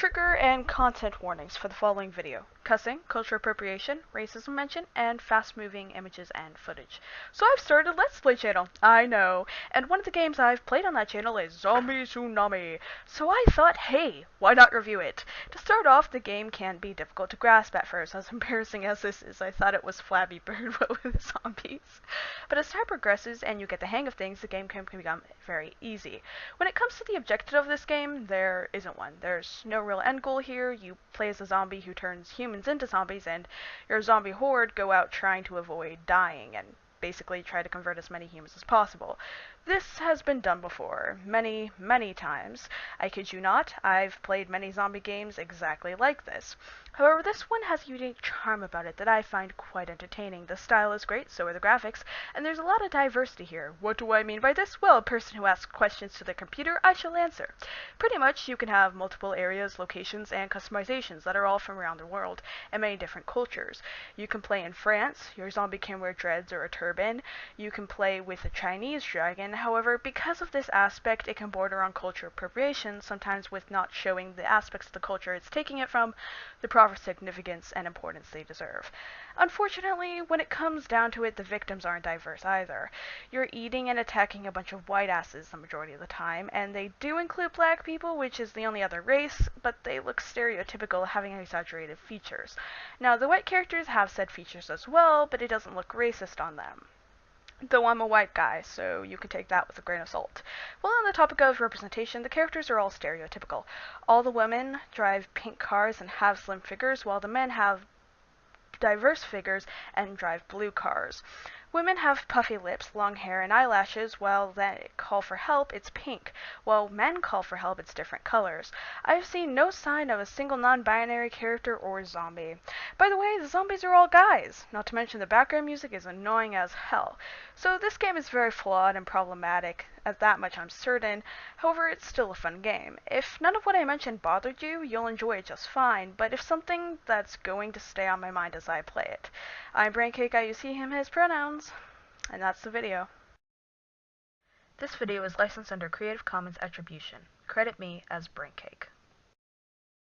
trigger and content warnings for the following video. Cussing, cultural appropriation, racism mention, and fast moving images and footage. So I've started a Let's Play channel, I know, and one of the games I've played on that channel is Zombie Tsunami. So I thought, hey, why not review it? To start off, the game can be difficult to grasp at first, as embarrassing as this is, I thought it was Flappy Bird but with zombies. But as time progresses and you get the hang of things, the game can become very easy. When it comes to the objective of this game, there isn't one. There's no real end goal here. You play as a zombie who turns humans into zombies, and your zombie horde go out trying to avoid dying and basically try to convert as many humans as possible. This has been done before, many, many times. I kid you not, I've played many zombie games exactly like this. However, this one has a unique charm about it that I find quite entertaining. The style is great, so are the graphics, and there's a lot of diversity here. What do I mean by this? Well, a person who asks questions to the computer, I shall answer. Pretty much, you can have multiple areas, locations, and customizations that are all from around the world, and many different cultures. You can play in France, your zombie can wear dreads or a turban. You can play with a Chinese dragon, however, because of this aspect, it can border on culture appropriation, sometimes with not showing the aspects of the culture it's taking it from, the proper significance and importance they deserve. Unfortunately, when it comes down to it, the victims aren't diverse either. You're eating and attacking a bunch of white asses the majority of the time, and they do include black people, which is the only other race, but they look stereotypical, having exaggerated features. Now, the white characters have said features as well, but it doesn't look racist on them though I'm a white guy, so you can take that with a grain of salt. Well, on the topic of representation, the characters are all stereotypical. All the women drive pink cars and have slim figures, while the men have diverse figures and drive blue cars. Women have puffy lips, long hair, and eyelashes, while they call for help, it's pink. While men call for help, it's different colors. I've seen no sign of a single non-binary character or zombie. By the way, the zombies are all guys, not to mention the background music is annoying as hell. So this game is very flawed and problematic, that much I'm certain. However, it's still a fun game. If none of what I mentioned bothered you, you'll enjoy it just fine, but if something that's going to stay on my mind as I play it. I'm Braincake, I use he, him, his pronouns, and that's the video. This video is licensed under Creative Commons Attribution. Credit me as Braincake.